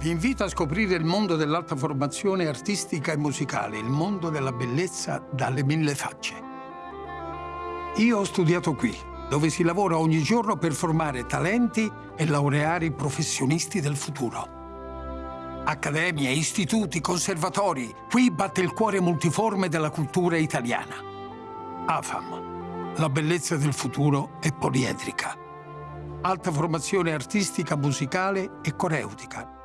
Vi invito a scoprire il mondo dell'alta formazione artistica e musicale, il mondo della bellezza dalle mille facce. Io ho studiato qui, dove si lavora ogni giorno per formare talenti e laureare i professionisti del futuro. Accademie, istituti, conservatori, qui batte il cuore multiforme della cultura italiana. AFAM, la bellezza del futuro è poliedrica. Alta formazione artistica, musicale e coreutica